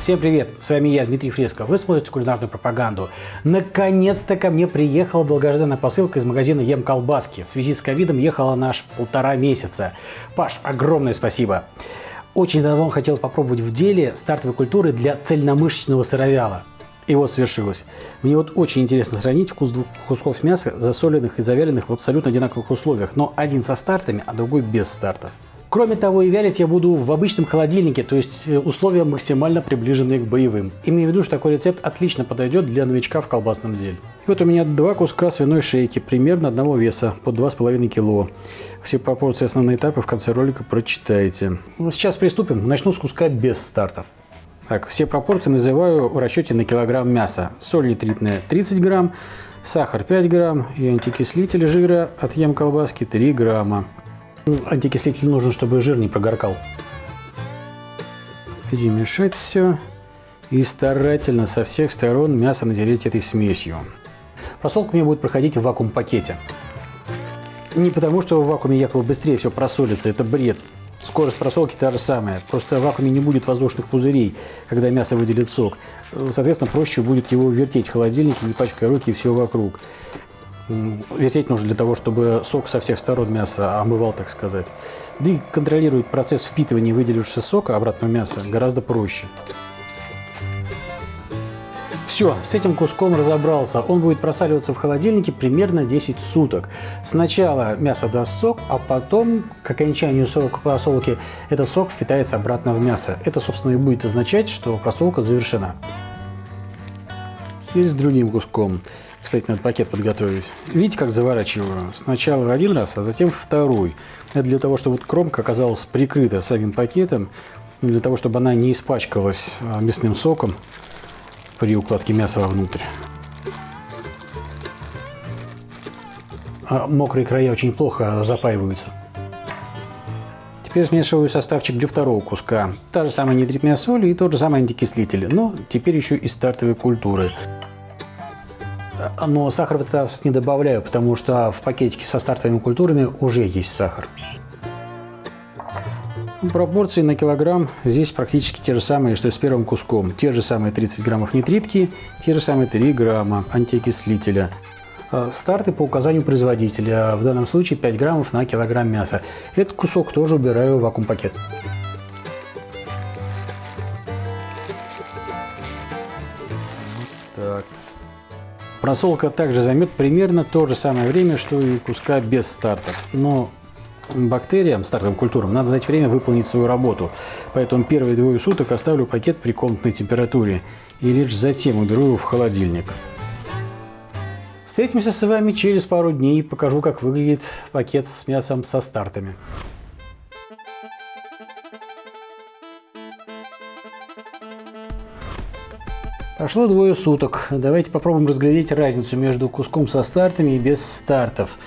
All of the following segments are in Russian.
Всем привет, с вами я, Дмитрий Фреско. Вы смотрите кулинарную пропаганду. Наконец-то ко мне приехала долгожданная посылка из магазина Ем Колбаски. В связи с ковидом ехала наш полтора месяца. Паш, огромное спасибо. Очень давно хотел попробовать в деле стартовой культуры для цельномышечного сыровяла. И вот свершилось. Мне вот очень интересно сравнить вкус двух кусков мяса, засоленных и завяленных в абсолютно одинаковых условиях, но один со стартами, а другой без стартов. Кроме того, и вялить я буду в обычном холодильнике, то есть э, условия максимально приближенные к боевым. Имею в виду, что такой рецепт отлично подойдет для новичка в колбасном деле. И вот у меня два куска свиной шейки, примерно одного веса, по 2,5 кило. Все пропорции основные этапы в конце ролика прочитаете. Ну, сейчас приступим. Начну с куска без стартов. Так, все пропорции называю в расчете на килограмм мяса. Соль нитритная 30 грамм, сахар 5 грамм и антикислитель жира от ем колбаски 3 грамма. Антикислитель нужен, чтобы жир не прогоркал. Перемешать все и старательно со всех сторон мясо натереть этой смесью. Просолка у меня будет проходить в вакуум-пакете. Не потому, что в вакууме якобы быстрее все просолится, это бред. Скорость просолки та же самая, просто в вакууме не будет воздушных пузырей, когда мясо выделит сок. Соответственно, проще будет его вертеть в холодильнике, не пачкая руки и все вокруг. Вертеть нужно для того, чтобы сок со всех сторон мяса омывал, так сказать. Да и контролировать процесс впитывания выделившегося сока обратного мяса гораздо проще. Все, с этим куском разобрался. Он будет просаливаться в холодильнике примерно 10 суток. Сначала мясо даст сок, а потом, к окончанию срока просолки, этот сок впитается обратно в мясо. Это, собственно, и будет означать, что просолка завершена. И с другим куском. Кстати, надо пакет подготовить. Видите, как заворачиваю? Сначала один раз, а затем второй. Это для того, чтобы кромка оказалась прикрыта самим пакетом, для того, чтобы она не испачкалась а, мясным соком при укладке мяса вовнутрь. А мокрые края очень плохо запаиваются. Теперь смешиваю составчик для второго куска. Та же самая нитритная соль и тот же самый антикислитель, но теперь еще и стартовой культуры. Но сахар в этот раз не добавляю, потому что в пакетике со стартовыми культурами уже есть сахар. Пропорции на килограмм здесь практически те же самые, что и с первым куском. Те же самые 30 граммов нитритки, те же самые 3 грамма антиокислителя. А, старты по указанию производителя, в данном случае 5 граммов на килограмм мяса. Этот кусок тоже убираю в вакуум-пакет. Так. Просолка также займет примерно то же самое время, что и куска без стартов. Но бактериям, стартовым культурам, надо дать время выполнить свою работу. Поэтому первые двое суток оставлю пакет при комнатной температуре и лишь затем уберу его в холодильник. Встретимся с вами через пару дней и покажу, как выглядит пакет с мясом со стартами. Прошло двое суток. Давайте попробуем разглядеть разницу между куском со стартами и без стартов.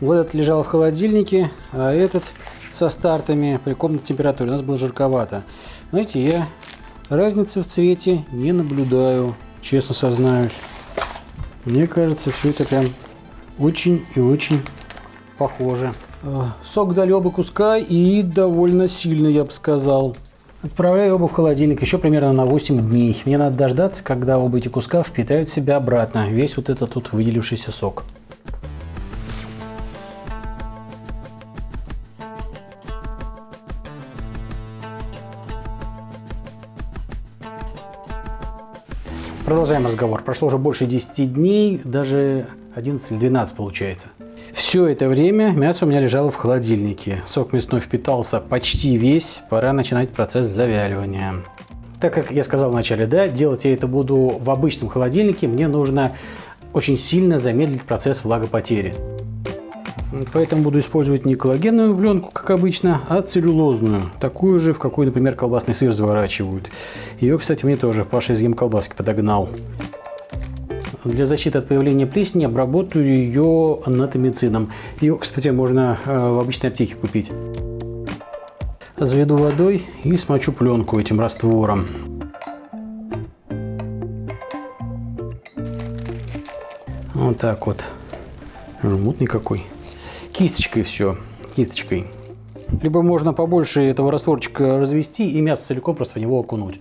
Вот этот лежал в холодильнике, а этот со стартами при комнатной температуре. У нас было жарковато. Знаете, я разницы в цвете не наблюдаю, честно сознаюсь. Мне кажется, все это прям очень и очень похоже. А, сок дали оба куска и довольно сильно, я бы сказал. Отправляю оба в холодильник еще примерно на 8 дней. Мне надо дождаться, когда оба эти куска впитают в себя обратно весь вот этот тут выделившийся сок. Продолжаем разговор. Прошло уже больше 10 дней, даже 11 или 12 получается. Все это время мясо у меня лежало в холодильнике. Сок мясной впитался почти весь, пора начинать процесс завяливания. Так как я сказал вначале, да, делать я это буду в обычном холодильнике, мне нужно очень сильно замедлить процесс влагопотери. Поэтому буду использовать не коллагенную пленку, как обычно, а целлюлозную. Такую же, в какую, например, колбасный сыр заворачивают. Ее, кстати, мне тоже Паша из колбаски подогнал. Для защиты от появления плесени обработаю ее анатомицином. Ее, кстати, можно э, в обычной аптеке купить. Заведу водой и смочу пленку этим раствором. Вот так вот. Мутный какой. Кисточкой все. Кисточкой. Либо можно побольше этого растворчика развести и мясо целиком просто в него окунуть.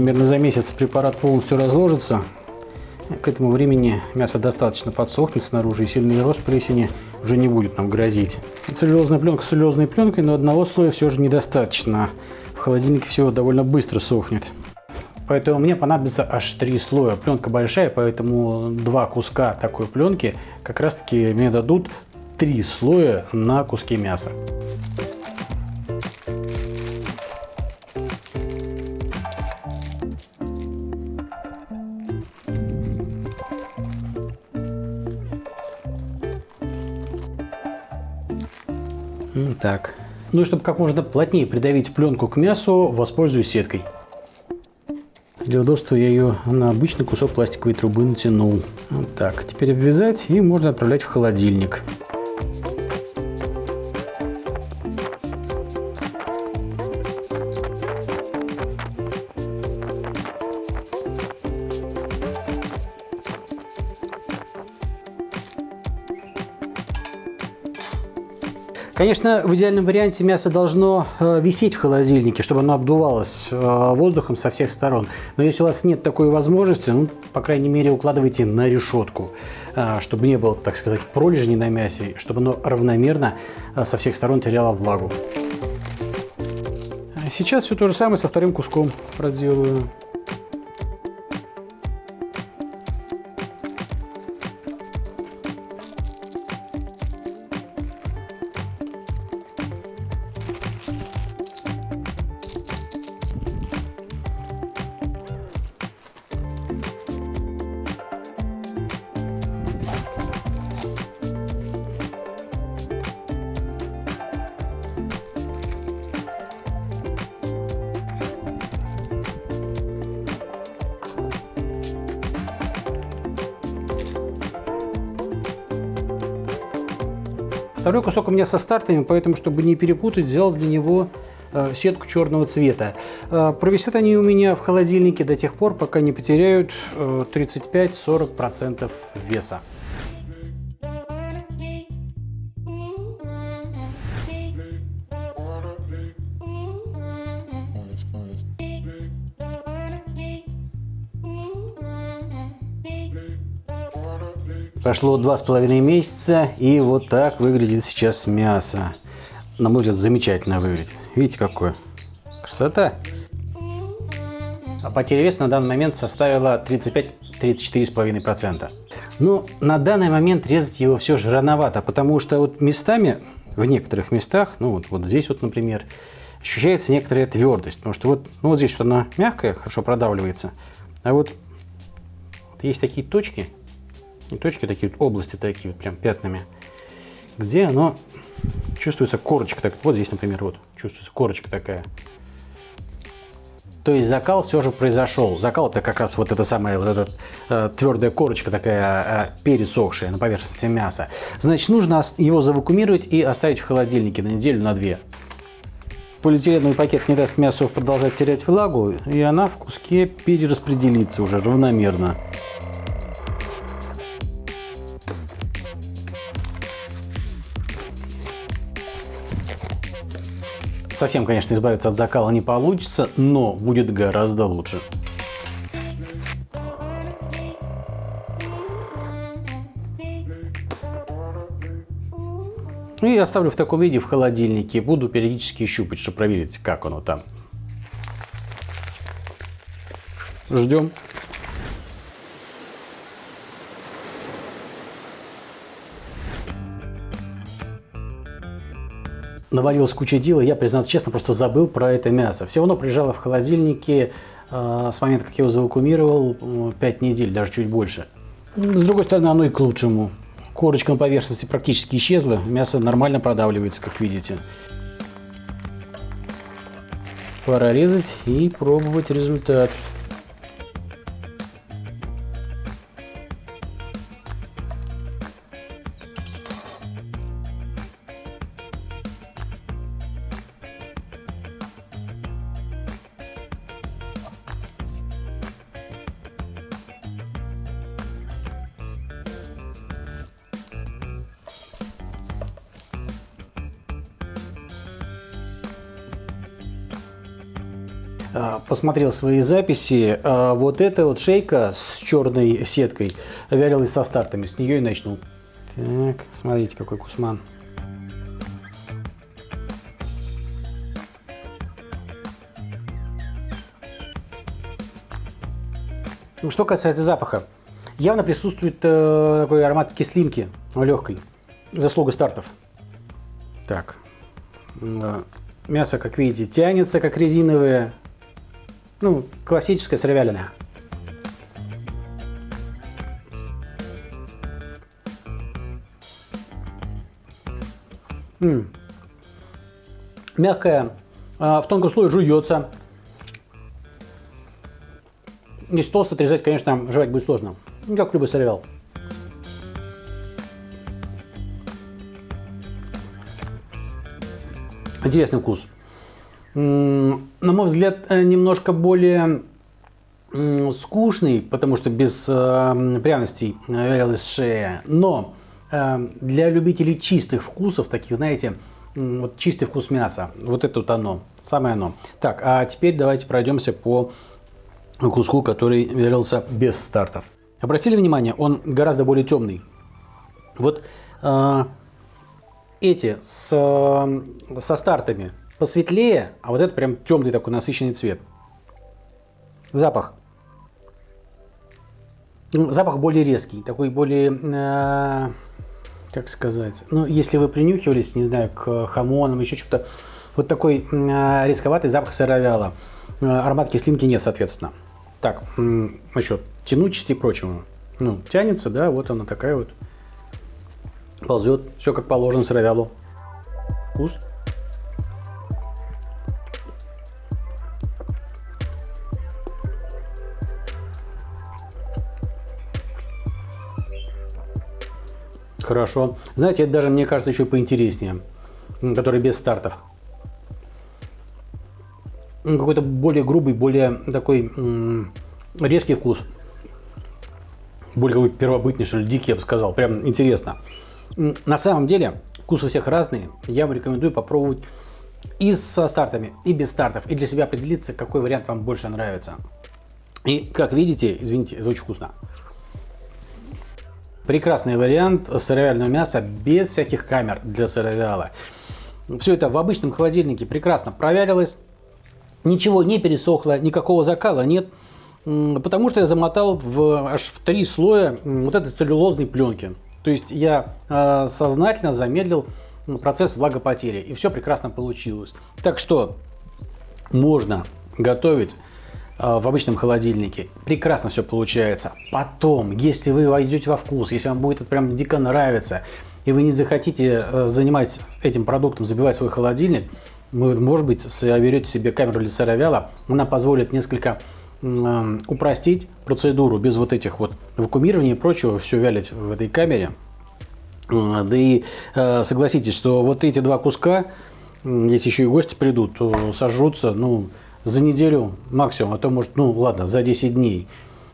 Примерно за месяц препарат полностью разложится. К этому времени мясо достаточно подсохнет снаружи, и сильный рост плесени уже не будет нам грозить. Целлюлозная пленка с целлюлозной пленкой, но одного слоя все же недостаточно. В холодильнике все довольно быстро сохнет. Поэтому мне понадобится аж три слоя. Пленка большая, поэтому два куска такой пленки как раз таки мне дадут три слоя на куски мяса. Так. Ну и чтобы как можно плотнее придавить пленку к мясу, воспользуюсь сеткой. Для удобства я ее на обычный кусок пластиковой трубы натянул. Вот так. Теперь обвязать и можно отправлять в холодильник. Конечно, в идеальном варианте мясо должно э, висеть в холодильнике, чтобы оно обдувалось э, воздухом со всех сторон. Но если у вас нет такой возможности, ну, по крайней мере, укладывайте на решетку, э, чтобы не было, так сказать, пролежней на мясе, чтобы оно равномерно со всех сторон теряло влагу. Сейчас все то же самое со вторым куском проделаю. Второй кусок у меня со стартами, поэтому, чтобы не перепутать, взял для него э, сетку черного цвета. Э, провисят они у меня в холодильнике до тех пор, пока не потеряют 35-40% э, веса. Прошло два с половиной месяца, и вот так выглядит сейчас мясо. На мой взгляд, замечательно выглядит. Видите, какое? Красота! А потеря веса на данный момент составила 35-34,5%. Но на данный момент резать его все же рановато, потому что вот местами, в некоторых местах, ну вот, вот здесь вот, например, ощущается некоторая твердость. Потому что вот, ну вот здесь вот она мягкая, хорошо продавливается. А вот, вот есть такие точки, не точки, такие вот области, такие вот прям пятнами, где оно чувствуется корочка. Так, вот здесь, например, вот чувствуется корочка такая. То есть закал все же произошел. Закал это как раз вот эта самая вот эта э, твердая корочка такая э, пересохшая на поверхности мяса. Значит, нужно его завакуумировать и оставить в холодильнике на неделю, на две. Полиэтиленовый пакет не даст мясу продолжать терять влагу, и она в куске перераспределится уже равномерно. Совсем, конечно, избавиться от закала не получится, но будет гораздо лучше. И оставлю в таком виде в холодильнике. Буду периодически щупать, чтобы проверить, как оно там. Ждем. Навалилась куча дела, я, признаться честно, просто забыл про это мясо. Все равно прижало в холодильнике э, с момента, как я его завакумировал, 5 недель, даже чуть больше. С другой стороны, оно и к лучшему. Корочка на поверхности практически исчезла, мясо нормально продавливается, как видите. Пора резать и пробовать результат. Посмотрел свои записи. Вот эта вот шейка с черной сеткой вялилась со стартами. С нее и начну. Так, смотрите, какой кусман. Ну, что касается запаха, явно присутствует э, такой аромат кислинки легкой, заслуга стартов. Так, мясо, как видите, тянется, как резиновое, ну, классическое сыровяленое. М -м. Мягкая, э, в тонком слое жуется, если толсто отрезать, конечно, жевать будет сложно. Ну, как любой соревал. Интересный вкус. На мой взгляд, э, немножко более скучный, потому что без э, пряностей вялилась шея. Но э, для любителей чистых вкусов, таких, знаете, вот чистый вкус мяса, вот это вот оно, самое оно. Так, а теперь давайте пройдемся по куску, который вялился без стартов. Обратили внимание, он гораздо более темный. Вот э, эти с, э, со стартами посветлее, а вот это прям темный такой насыщенный цвет. Запах. Запах более резкий, такой более, э, как сказать, ну, если вы принюхивались, не знаю, к хамонам, еще что-то, вот такой э, рисковатый запах сыровяла. Э, аромат кислинки нет, соответственно. Так, насчет тянучести и прочему. Ну, тянется, да, вот она такая вот. Ползет, все как положено сыровялу. Вкус. Хорошо. Знаете, это даже, мне кажется, еще поинтереснее. Который без стартов какой-то более грубый, более такой резкий вкус. Более какой первобытный, что ли, дикий, я бы сказал. Прям интересно. На самом деле, вкусы у всех разные. Я вам рекомендую попробовать и со стартами, и без стартов. И для себя определиться, какой вариант вам больше нравится. И, как видите, извините, это очень вкусно. Прекрасный вариант сыровяльного мяса без всяких камер для сыровяла. Все это в обычном холодильнике прекрасно провялилось ничего не пересохло, никакого закала нет, потому что я замотал в, аж в три слоя вот этой целлюлозной пленки. То есть я э, сознательно замедлил процесс влагопотери, и все прекрасно получилось. Так что можно готовить в обычном холодильнике. Прекрасно все получается. Потом, если вы войдете во вкус, если вам будет это прям дико нравиться, и вы не захотите э, занимать этим продуктом, забивать свой холодильник, вы, может быть, берете себе камеру для сыровяла, она позволит несколько упростить процедуру без вот этих вот вакуумирования и прочего, все вялить в этой камере. Да и э, согласитесь, что вот эти два куска, если еще и гости придут, то сожрутся, ну, за неделю максимум, а то может, ну, ладно, за 10 дней.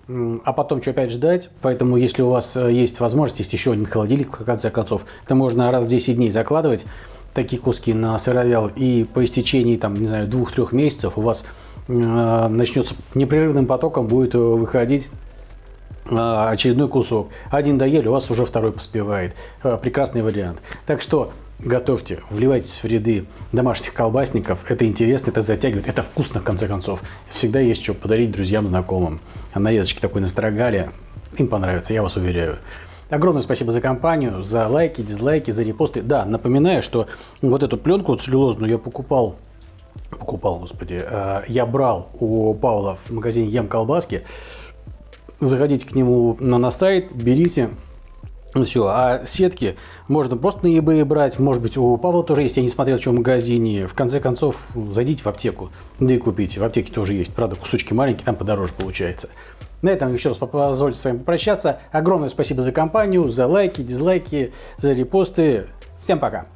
А потом что опять ждать, поэтому если у вас э, есть возможность, есть еще один холодильник, в конце концов, это можно раз в 10 дней закладывать, такие куски на сыровял, и по истечении, там, не знаю, двух-трех месяцев у вас э, начнется непрерывным потоком будет э, выходить э, очередной кусок. Один доели, у вас уже второй поспевает. Прекрасный вариант. Так что готовьте, вливайтесь в ряды домашних колбасников. Это интересно, это затягивает, это вкусно в конце концов. Всегда есть что подарить друзьям, знакомым. А нарезочки такой настрогали, им понравится, я вас уверяю. Огромное спасибо за компанию, за лайки, дизлайки, за репосты. Да, напоминаю, что вот эту пленку целлюлозную я покупал, покупал, господи, э, я брал у Павла в магазине Ем колбаски. Заходите к нему на, на сайт, берите, ну все, а сетки можно просто на eBay брать, может быть у Павла тоже есть, я не смотрел, что в магазине. В конце концов, зайдите в аптеку, да и купите. В аптеке тоже есть, правда, кусочки маленькие, там подороже получается. На этом еще раз позвольте с вами попрощаться. Огромное спасибо за компанию, за лайки, дизлайки, за репосты. Всем пока!